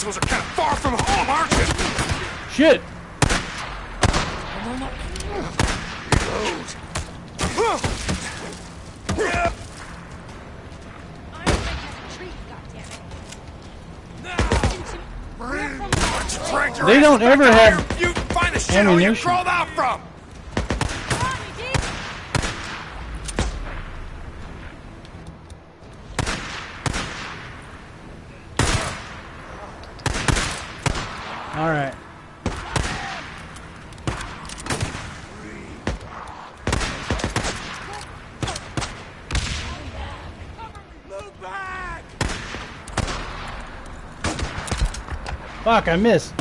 Assholes are kind of far from home, aren't you? Shit! They don't ever have You find the shit you ammunition. crawled out from. All right. Move back. Fuck, I missed.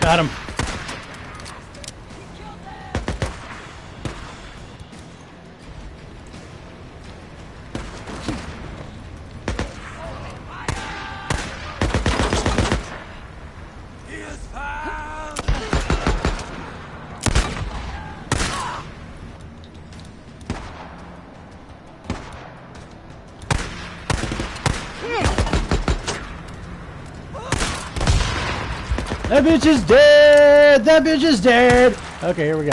Got him. He is found. That bitch is dead! That bitch is dead! Okay, here we go.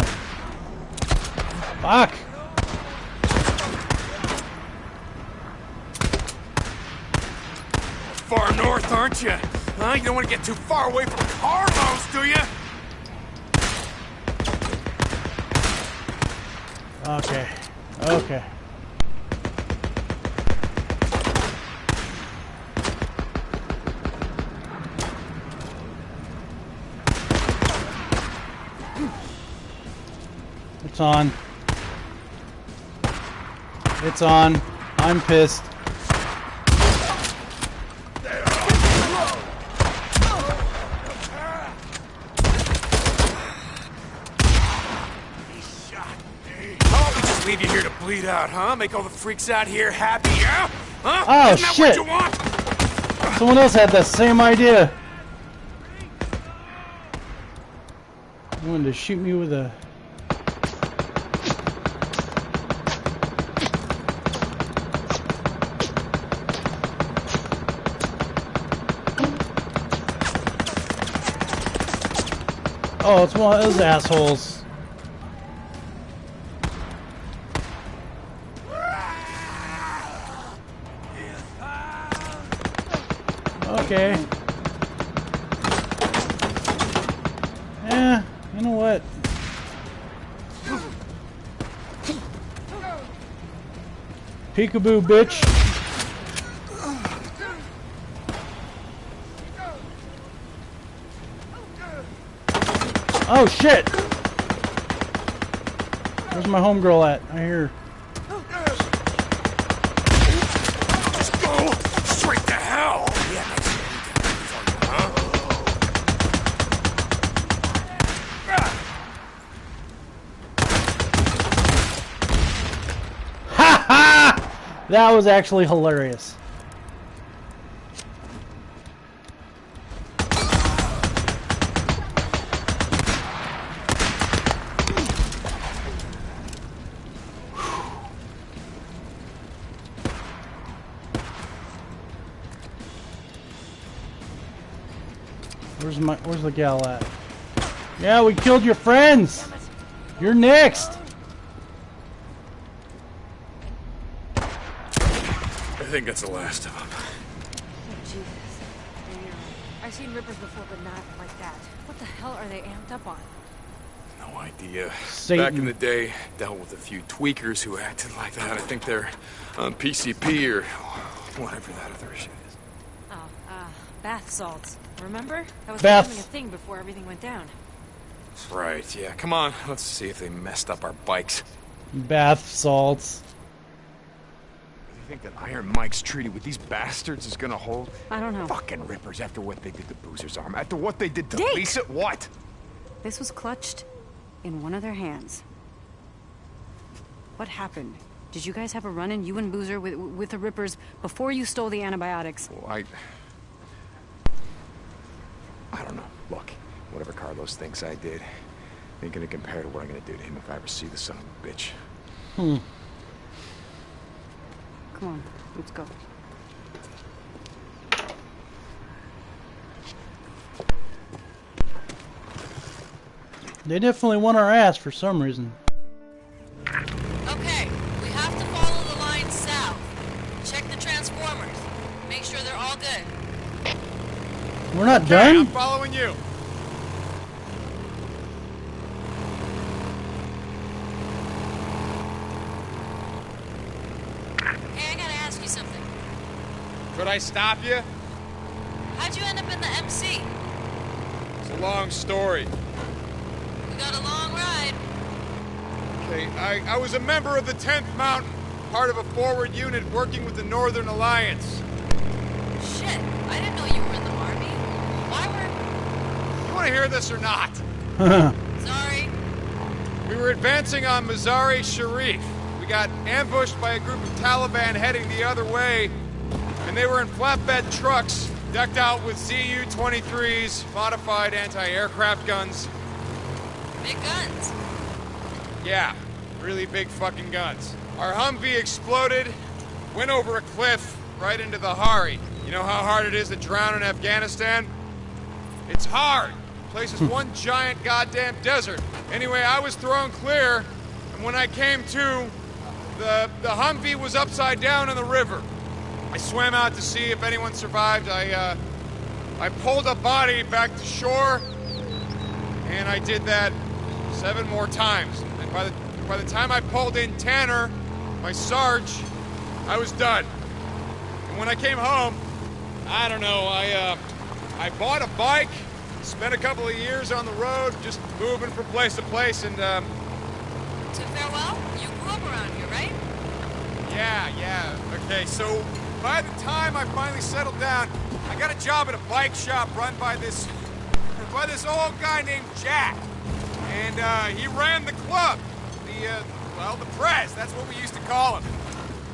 Fuck! Far north, aren't you? Huh? You don't want to get too far away from Carlos, do you? Okay. Okay. It's on. It's on. I'm pissed. How we just leave you here to bleed out, huh? Make all the freaks out here happy, yeah? Huh? Oh, shit. what you want? Someone else had the same idea. He wanted to shoot me with a. Oh, it's one of those assholes. Okay. Yeah, you know what? Peekaboo, bitch. Oh shit! Where's my homegirl at? I hear. Just go straight to hell. Yeah, huh? Ha ha! That was actually hilarious. Where's my where's the gal at? Yeah, we killed your friends. You're next. I think that's the last of them. Oh, Jesus. I know. I've seen rippers before, but not like that. What the hell are they amped up on? No idea. Back in the day, dealt with a few tweakers who acted like that. I think they're on PCP or whatever that other shit is. Oh, uh, bath salts. Remember? That was Bath- becoming a thing before everything went down. Right, yeah. Come on, let's see if they messed up our bikes. Bath salts. You think that Iron Mike's treaty with these bastards is gonna hold? I don't know. Fucking rippers after what they did to Boozer's arm, after what they did to Dick! Lisa. What? This was clutched in one of their hands. What happened? Did you guys have a run-in, you and Boozer, with, with the Rippers before you stole the antibiotics? Well, I. I don't know. Look, whatever Carlos thinks I did, ain't gonna compare to what I'm gonna do to him if I ever see the son of a bitch. Hmm. Come on, let's go. They definitely want our ass for some reason. Okay, we have to follow the line south. Check the transformers. Make sure they're all good. We're not Hey, I'm following you. Hey, I gotta ask you something. Could I stop you? How'd you end up in the MC? It's a long story. We got a long ride. Okay, I, I was a member of the 10th Mountain, part of a forward unit working with the Northern Alliance. Shit, I didn't know you were in the army. Why were... You want to hear this or not? Sorry. We were advancing on Mazari Sharif. We got ambushed by a group of Taliban heading the other way, and they were in flatbed trucks, decked out with ZU-23s, modified anti-aircraft guns. Big guns. Yeah, really big fucking guns. Our Humvee exploded, went over a cliff right into the Hari. You know how hard it is to drown in Afghanistan? It's hard. Place is one giant goddamn desert. Anyway, I was thrown clear, and when I came to, the, the Humvee was upside down in the river. I swam out to see if anyone survived. I, uh, I pulled a body back to shore, and I did that seven more times. And by the by the time I pulled in Tanner, my Sarge, I was done. And when I came home, I don't know, I uh I bought a bike, spent a couple of years on the road, just moving from place to place, and um To farewell, you grew up around here, right? yeah, yeah. Okay, so by the time I finally settled down, I got a job at a bike shop run by this by this old guy named Jack. And uh, he ran the club. The uh, well, the Prez, that's what we used to call him.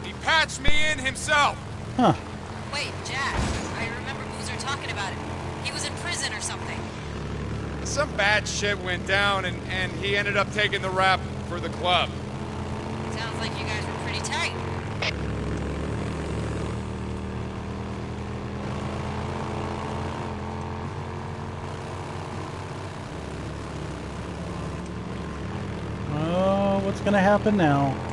He patched me in himself. Huh. Wait, Jack. I remember Boozer talking about it. He was in prison or something. Some bad shit went down and, and he ended up taking the rap for the club. Sounds like you guys were pretty tight. Oh, what's gonna happen now?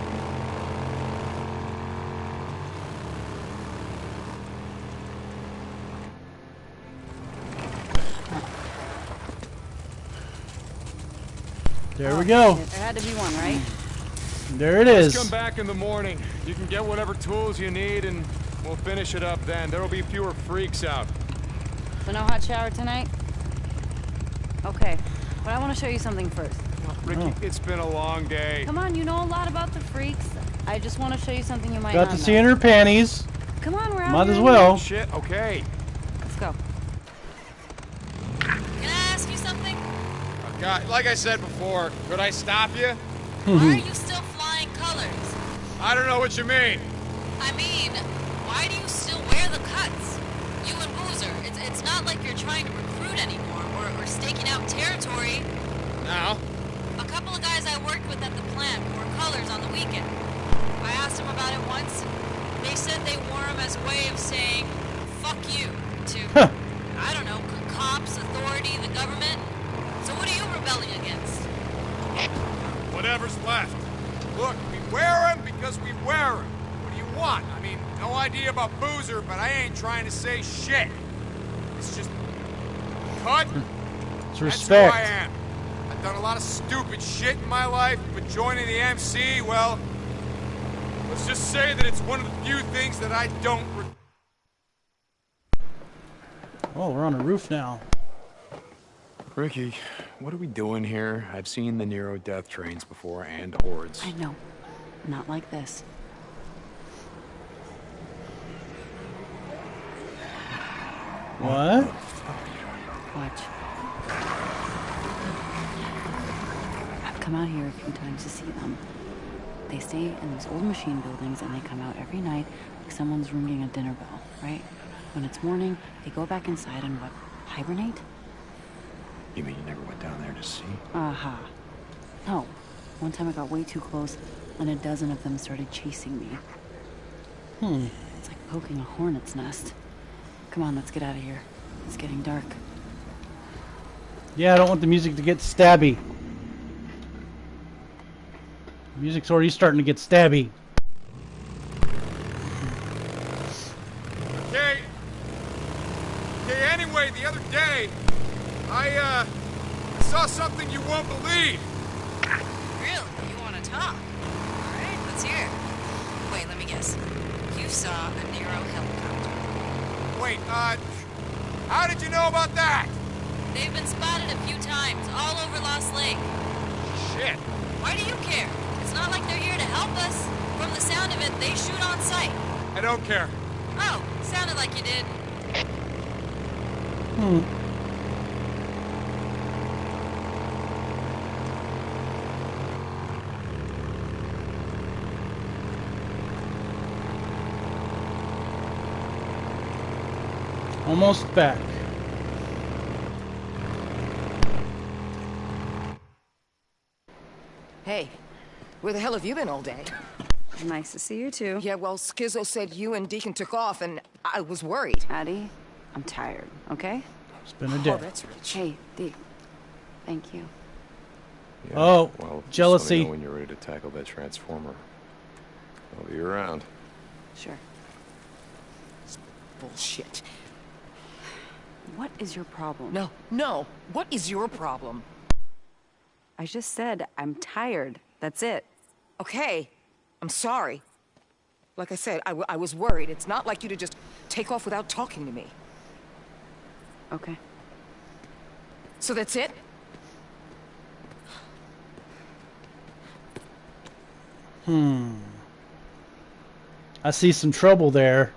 There we go. There had to be one, right? There it Just come back in the morning. You can get whatever tools you need and we'll finish it up then. There'll be fewer freaks out. So no hot shower tonight? Okay, but I want to show you something first. Oh, Ricky, Oh. it's been a long day. Come on, you know a lot about the freaks. I just want to show you something you might Got not to see in her panties. Come on, we're out Might here as well. Shit, okay. Let's go. Can I ask you something? God, like I said before, could I stop you? Why are you still flying colors? I don't know what you mean. I mean, why do you still wear the cuts? You and Boozer, it's, it's not like you're trying to recruit anymore or, or staking out territory. Now, A couple of guys I worked with at the plant wore colors on the weekend. I asked them about it once. They said they wore them as a way of saying, fuck you, to, Huh. I don't know, c- cops, authority, the government. So what are you rebelling against? Whatever's left. Look, we wear them because we wear them. What do you want? I mean, no idea about Boozer, but I ain't trying to say shit. It's just cut. Hmm. It's respect. That's who I am. I've done a lot of stupid shit in my life, but joining the MC, well, let's just say that it's one of the few things that I don't. Oh, we're on a roof now. Ricky, what are we doing here? I've seen the Nero death trains before and hordes. I know. Not like this. What? Watch. I've come out here a few times to see them. They stay in these old machine buildings and they come out every night like someone's ringing a dinner bell, right? When it's morning, they go back inside and what? Hibernate? You mean you never went down there to see? Aha. No. One time I got way too close, and a dozen of them started chasing me. Hmm. It's like poking a hornet's nest. Come on, let's get out of here. It's getting dark. Yeah, I don't want the music to get stabby. The music's already starting to get stabby. Okay. Okay, anyway, the other day, I, uh, I saw something you won't believe. Really? You want to talk? Alright, let's hear it. Wait, let me guess. You saw a NERO helicopter. Wait, uh, how did you know about that? They've been spotted a few times, all over Lost Lake. Shit. Why do you care? It's not like they're here to help us. From the sound of it, they shoot on sight. I don't care. Oh, sounded like you did. Hmm. Almost back. Hey, where the hell have you been all day? Nice to see you too. Yeah, well, Skizzo said you and Deacon took off, and I was worried. Addie, I'm tired, okay? It's been a day. Oh, day. that's rich. Hey, Dee. Thank you. Yeah, Oh, well, just jealousy. Let me know when you're ready to tackle that transformer. I'll be around. Sure. Bullshit. What is your problem? No, no. What is your problem? I just said I'm tired. That's it. Okay, I'm sorry. Like I said, I, w- I was worried. It's not like you to just take off without talking to me. Okay. So that's it? Hmm. I see some trouble there.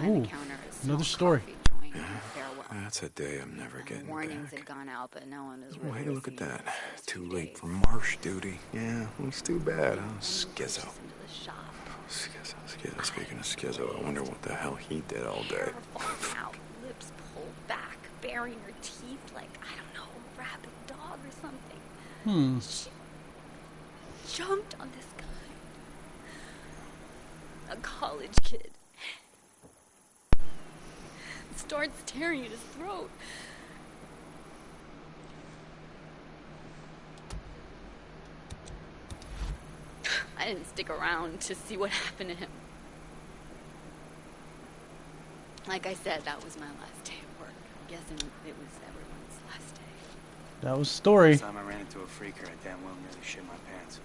Behind Ooh, the counter is another story. coffee joint and a farewell. That's a day I'm never getting Warnings back. had gone out, but no one was Oh, really hey, look at that. Too late days. for marsh duty. Yeah, it's too bad, huh? And we Skizzo. pushed us into the shop. Skizzo, Skizzo. Speaking of Skizzo, I wonder what the hell he did all day. Hair out, lips pulled back, baring her teeth like, I don't know, a rabid dog or something. Hmm. She jumped on this guy. A college kid. Starts tearing at his throat. I didn't stick around to see what happened to him. Like I said, that was my last day of work. I'm guessing it was everyone's last day. That was story. Last time I ran into a freaker, I damn well nearly shit my pants.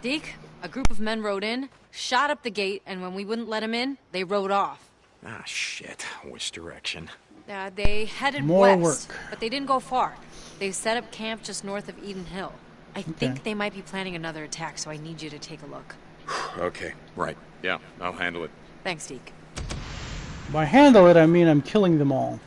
Deke, a group of men rode in, shot up the gate, and when we wouldn't let them in, they rode off. Ah, shit. Which direction? Uh, they headed More west, work. but they didn't go far. They set up camp just north of Eden Hill. I Okay. think they might be planning another attack, so I need you to take a look. Okay, right. Yeah, I'll handle it. Thanks, Deke. By handle it, I mean I'm killing them all.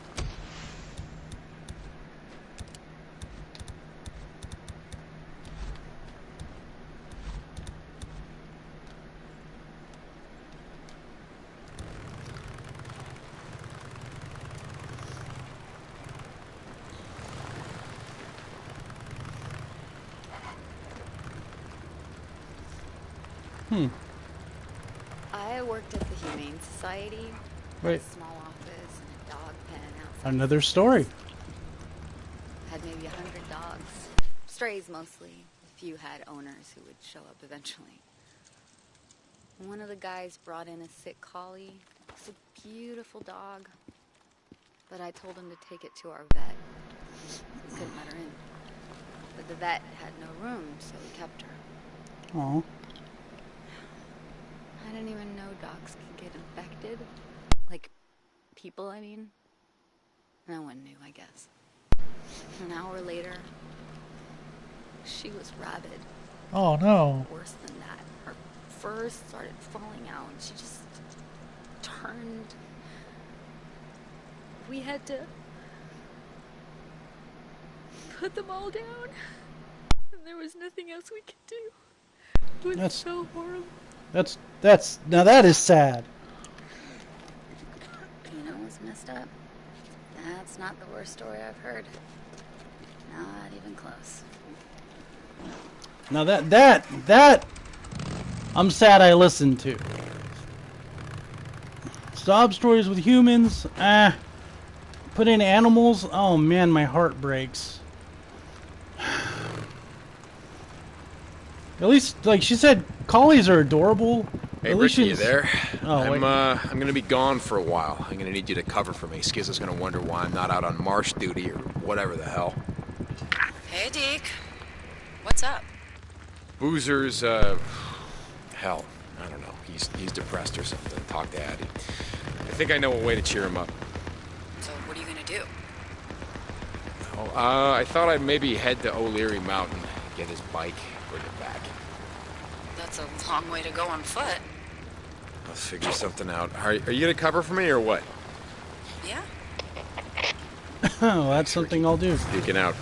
Hmm. I worked at the Humane Society. A small office and a dog pen outside. Another story. Had maybe a hundred dogs. Strays mostly. A few had owners who would show up eventually. One of the guys brought in a sick collie. It was a beautiful dog. But I told him to take it to our vet. We couldn't let her in. But the vet had no room, so we kept her. Oh. I didn't even know dogs could get infected. Like people, I mean. No one knew, I guess. An hour later, she was rabid. Oh no. Worse than that, her fur started falling out. and She just turned we had to put them all down. And there was nothing else we could do. It was That's- so horrible. That's that's now that is sad. You know what's messed up? That's not the worst story I've heard. Not even close. Now that that that I'm sad I listened to. Sob stories with humans, ah. Put in animals, oh man, my heart breaks. At least, like she said, collies are adorable. Hey, At least Ricky, you she's- there? Oh, I'm, uh, I'm gonna be gone for a while. I'm gonna need you to cover for me. Skiz is gonna wonder why I'm not out on marsh duty or whatever the hell. Hey, Deke. What's up? Boozer's, uh, hell, I don't know. He's he's depressed or something. Talk to Addie. I think I know a way to cheer him up. So, what are you gonna do? Oh, uh, I thought I'd maybe head to O'Leary Mountain, get his bike, bring it back. That's a long way to go on foot. Let's figure something out. Are, are you gonna cover for me or what? Yeah? Oh, that's something I'll do. Speaking out.